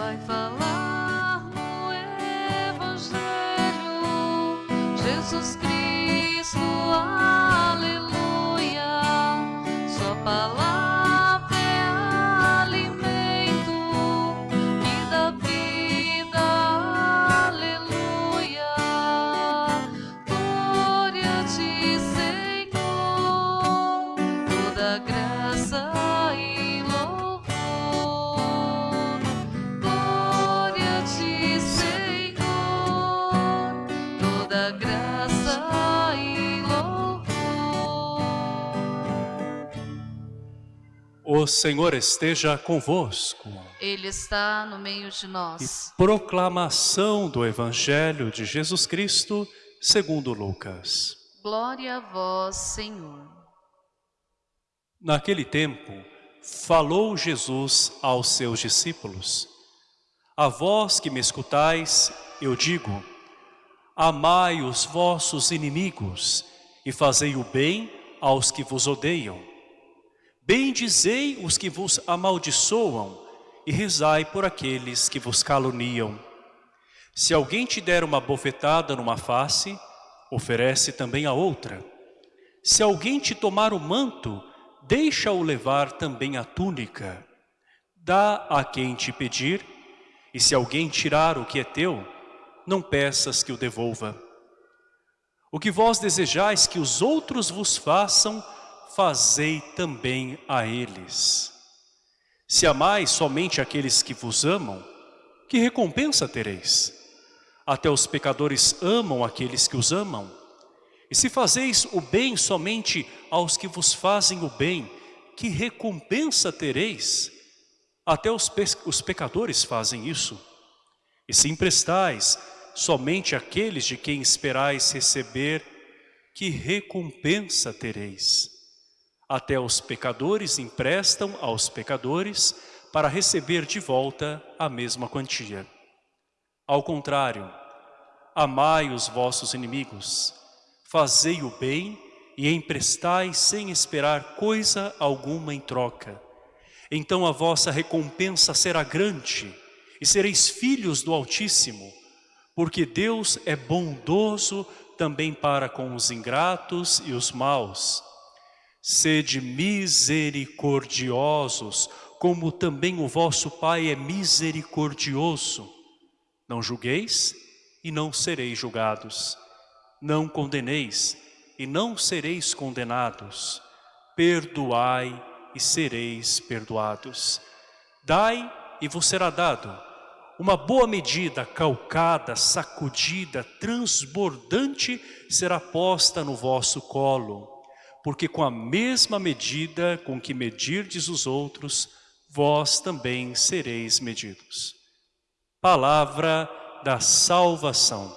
vai falar no Evangelho. Jesus Cristo, Senhor esteja convosco. Ele está no meio de E nós. proclamação do Evangelho de Jesus Cristo segundo Lucas. Glória a vós, Senhor. Naquele tempo, falou Jesus aos seus discípulos. A vós que me escutais, eu digo, amai os vossos inimigos e fazei o bem aos que vos odeiam. Bendizei os que vos amaldiçoam e rezai por aqueles que vos caluniam. Se alguém te der uma bofetada numa face, oferece também a outra. Se alguém te tomar o manto, deixa-o levar também a túnica. Dá a quem te pedir, e se alguém tirar o que é teu, não peças que o devolva. O que vós desejais que os outros vos façam, fazei também a eles. Se amais somente aqueles que vos amam, que recompensa tereis? Até os pecadores amam aqueles que os amam. E se fazeis o bem somente aos que vos fazem o bem, que recompensa tereis? Até os, pe os pecadores fazem isso. E se emprestais somente àqueles de quem esperais receber, que recompensa tereis? Até os pecadores emprestam aos pecadores para receber de volta a mesma quantia. Ao contrário, amai os vossos inimigos, fazei o bem e emprestai sem esperar coisa alguma em troca. Então a vossa recompensa será grande e sereis filhos do Altíssimo, porque Deus é bondoso também para com os ingratos e os maus. Sede misericordiosos, como também o vosso Pai é misericordioso. Não julgueis e não sereis julgados. Não condeneis e não sereis condenados. Perdoai e sereis perdoados. Dai e vos será dado. Uma boa medida, calcada, sacudida, transbordante, será posta no vosso colo. Porque com a mesma medida com que medirdes os outros, vós também sereis medidos. Palavra da salvação.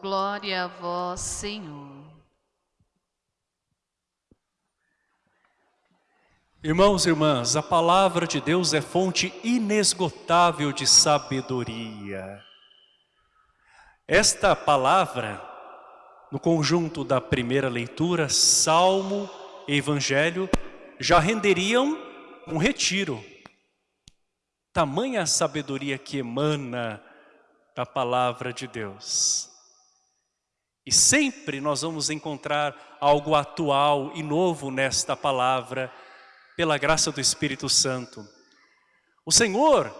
Glória a vós, Senhor. Irmãos e irmãs, a palavra de Deus é fonte inesgotável de sabedoria. Esta palavra, no conjunto da primeira leitura, Salmo e Evangelho, já renderiam um retiro. Tamanha sabedoria que emana da palavra de Deus. E sempre nós vamos encontrar algo atual e novo nesta palavra, pela graça do Espírito Santo. O Senhor,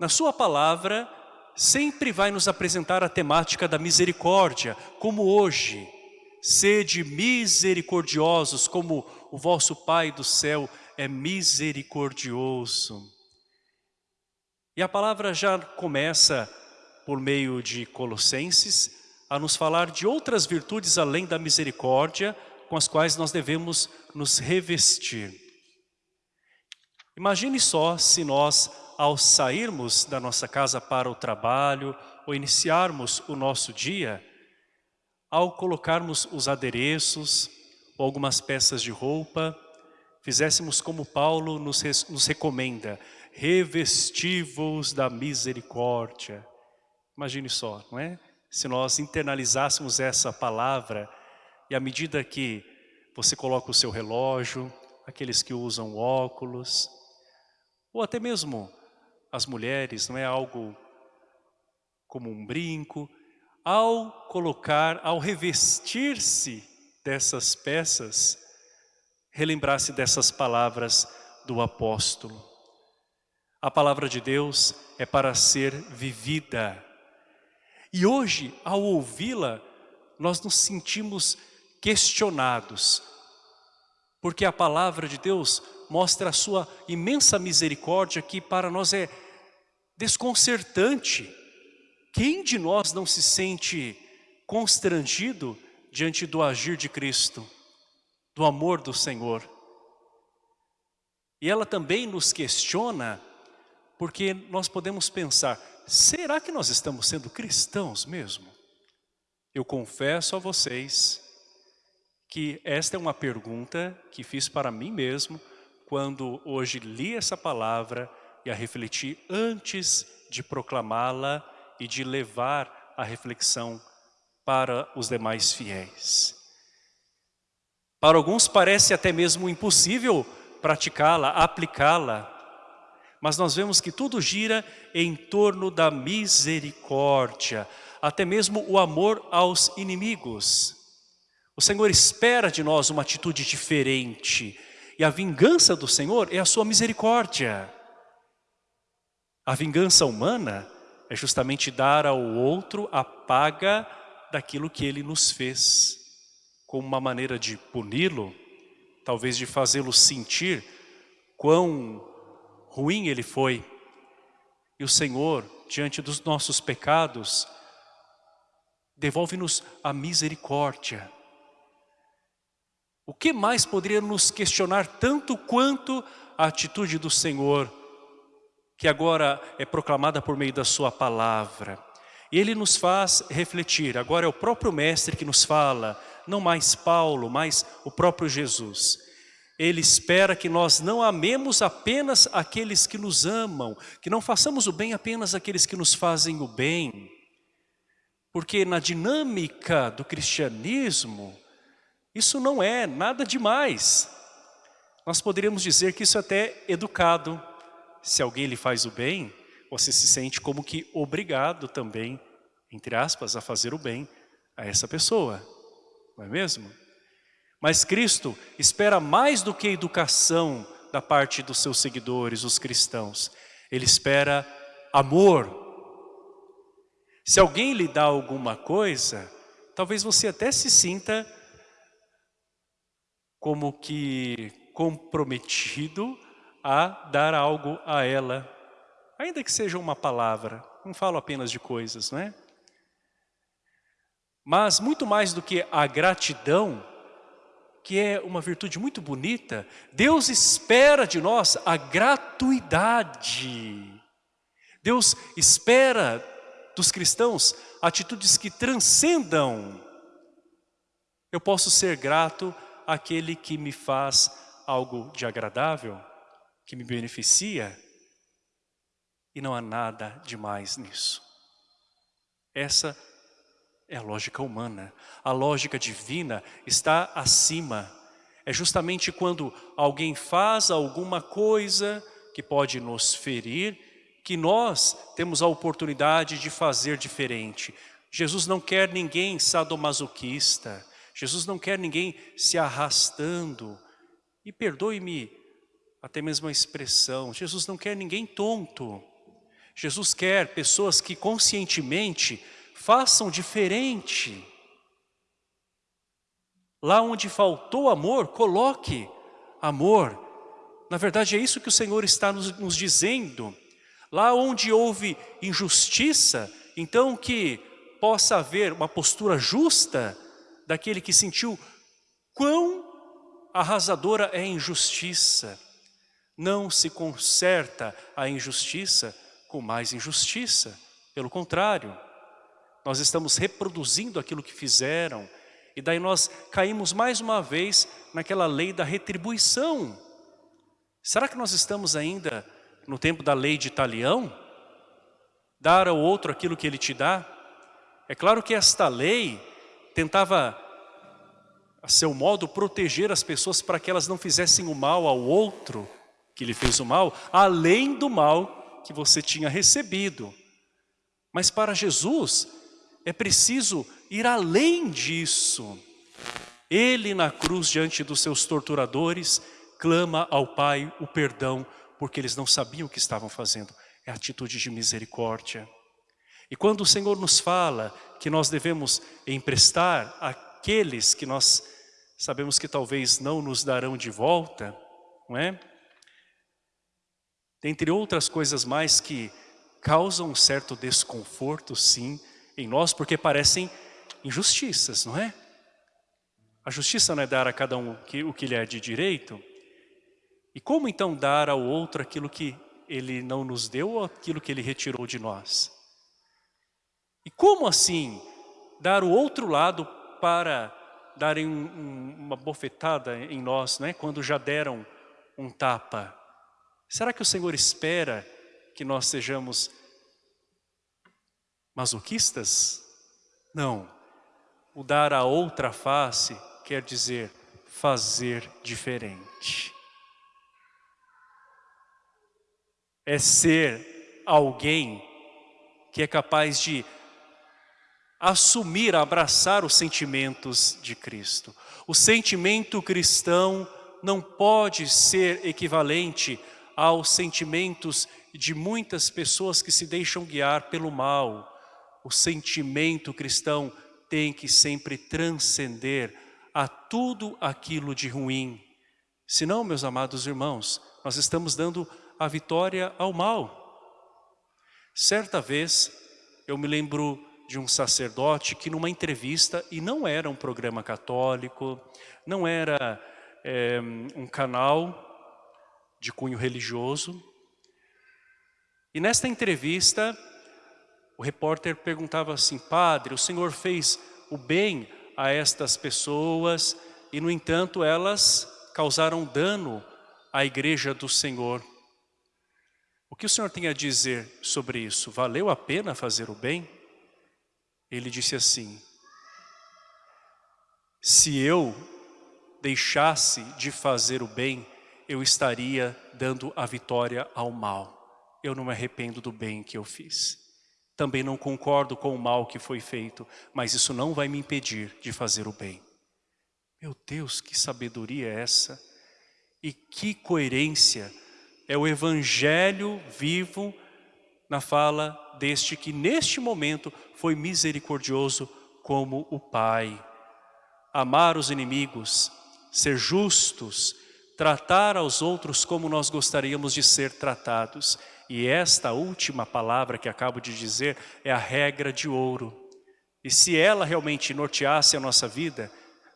na sua palavra, sempre vai nos apresentar a temática da misericórdia, como hoje. Sede misericordiosos, como o vosso Pai do céu é misericordioso. E a palavra já começa, por meio de Colossenses, a nos falar de outras virtudes além da misericórdia, com as quais nós devemos nos revestir. Imagine só se nós, ao sairmos da nossa casa para o trabalho ou iniciarmos o nosso dia, ao colocarmos os adereços ou algumas peças de roupa, fizéssemos como Paulo nos, nos recomenda, revestivos da misericórdia. Imagine só, não é? Se nós internalizássemos essa palavra e à medida que você coloca o seu relógio, aqueles que usam óculos, ou até mesmo as mulheres, não é algo como um brinco, ao colocar, ao revestir-se dessas peças, relembrar-se dessas palavras do apóstolo. A palavra de Deus é para ser vivida. E hoje, ao ouvi-la, nós nos sentimos questionados, porque a palavra de Deus mostra a sua imensa misericórdia que para nós é desconcertante. Quem de nós não se sente constrangido diante do agir de Cristo, do amor do Senhor? E ela também nos questiona, porque nós podemos pensar, será que nós estamos sendo cristãos mesmo? Eu confesso a vocês que esta é uma pergunta que fiz para mim mesmo quando hoje li essa palavra e a refleti antes de proclamá-la e de levar a reflexão para os demais fiéis. Para alguns parece até mesmo impossível praticá-la, aplicá-la, mas nós vemos que tudo gira em torno da misericórdia, até mesmo o amor aos inimigos. O Senhor espera de nós uma atitude diferente, e a vingança do Senhor é a sua misericórdia. A vingança humana é justamente dar ao outro a paga daquilo que ele nos fez, como uma maneira de puni-lo, talvez de fazê-lo sentir quão ruim ele foi. E o Senhor, diante dos nossos pecados, devolve-nos a misericórdia. O que mais poderia nos questionar tanto quanto a atitude do Senhor, que agora é proclamada por meio da sua palavra. E ele nos faz refletir, agora é o próprio mestre que nos fala, não mais Paulo, mas o próprio Jesus. Ele espera que nós não amemos apenas aqueles que nos amam, que não façamos o bem apenas àqueles que nos fazem o bem. Porque na dinâmica do cristianismo, isso não é nada demais. Nós poderíamos dizer que isso é até educado. Se alguém lhe faz o bem, você se sente como que obrigado também, entre aspas, a fazer o bem a essa pessoa. Não é mesmo? Mas Cristo espera mais do que educação da parte dos seus seguidores, os cristãos. Ele espera amor. Se alguém lhe dá alguma coisa, talvez você até se sinta como que comprometido a dar algo a ela, ainda que seja uma palavra, não falo apenas de coisas, não é? Mas muito mais do que a gratidão, que é uma virtude muito bonita, Deus espera de nós a gratuidade. Deus espera dos cristãos atitudes que transcendam. Eu posso ser grato aquele que me faz algo de agradável, que me beneficia, e não há nada demais nisso. Essa é a lógica humana. A lógica divina está acima. É justamente quando alguém faz alguma coisa que pode nos ferir, que nós temos a oportunidade de fazer diferente. Jesus não quer ninguém sadomasoquista. Jesus não quer ninguém se arrastando. E perdoe-me até mesmo a expressão, Jesus não quer ninguém tonto. Jesus quer pessoas que conscientemente façam diferente. Lá onde faltou amor, coloque amor. Na verdade é isso que o Senhor está nos, nos dizendo. Lá onde houve injustiça, então que possa haver uma postura justa, daquele que sentiu quão arrasadora é a injustiça. Não se conserta a injustiça com mais injustiça. Pelo contrário, nós estamos reproduzindo aquilo que fizeram e daí nós caímos mais uma vez naquela lei da retribuição. Será que nós estamos ainda no tempo da lei de Italião? Dar ao outro aquilo que ele te dá? É claro que esta lei tentava, a seu modo, proteger as pessoas para que elas não fizessem o mal ao outro que lhe fez o mal, além do mal que você tinha recebido. Mas para Jesus é preciso ir além disso. Ele na cruz diante dos seus torturadores clama ao Pai o perdão porque eles não sabiam o que estavam fazendo. É atitude de misericórdia. E quando o Senhor nos fala que nós devemos emprestar aqueles que nós sabemos que talvez não nos darão de volta, não é? Dentre outras coisas mais que causam um certo desconforto, sim, em nós, porque parecem injustiças, não é? A justiça não é dar a cada um o que lhe é de direito? E como então dar ao outro aquilo que ele não nos deu ou aquilo que ele retirou de nós? E como assim dar o outro lado para darem um, um, uma bofetada em nós, né? quando já deram um tapa? Será que o Senhor espera que nós sejamos masoquistas? Não. O dar a outra face quer dizer fazer diferente. É ser alguém que é capaz de assumir, abraçar os sentimentos de Cristo. O sentimento cristão não pode ser equivalente aos sentimentos de muitas pessoas que se deixam guiar pelo mal. O sentimento cristão tem que sempre transcender a tudo aquilo de ruim. Senão, meus amados irmãos, nós estamos dando a vitória ao mal. Certa vez, eu me lembro de um sacerdote que numa entrevista, e não era um programa católico, não era é, um canal de cunho religioso, e nesta entrevista, o repórter perguntava assim, padre, o senhor fez o bem a estas pessoas e no entanto elas causaram dano à igreja do Senhor. O que o senhor tem a dizer sobre isso? Valeu a pena fazer o bem? Ele disse assim, se eu deixasse de fazer o bem, eu estaria dando a vitória ao mal. Eu não me arrependo do bem que eu fiz. Também não concordo com o mal que foi feito, mas isso não vai me impedir de fazer o bem. Meu Deus, que sabedoria é essa? E que coerência é o evangelho vivo na fala deste que neste momento foi misericordioso como o Pai. Amar os inimigos, ser justos, tratar aos outros como nós gostaríamos de ser tratados. E esta última palavra que acabo de dizer é a regra de ouro. E se ela realmente norteasse a nossa vida,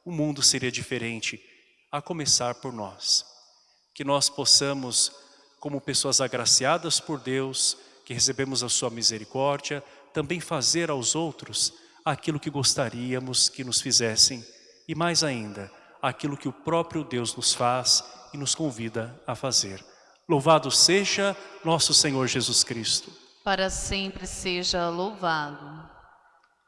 o mundo seria diferente, a começar por nós. Que nós possamos, como pessoas agraciadas por Deus, que recebemos a sua misericórdia, também fazer aos outros aquilo que gostaríamos que nos fizessem e mais ainda, aquilo que o próprio Deus nos faz e nos convida a fazer. Louvado seja nosso Senhor Jesus Cristo. Para sempre seja louvado.